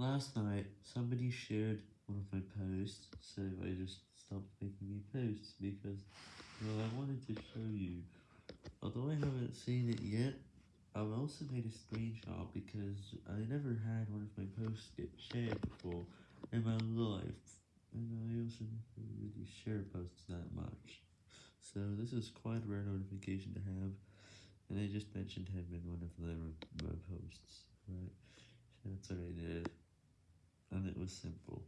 Last night, somebody shared one of my posts, so I just stopped making new posts, because, well, I wanted to show you. Although I haven't seen it yet, I've also made a screenshot, because I never had one of my posts get shared before in my life, and I also never really share posts that much. So this is quite a rare notification to have, and I just mentioned him in one of my posts, right, that's what I did. And it was simple.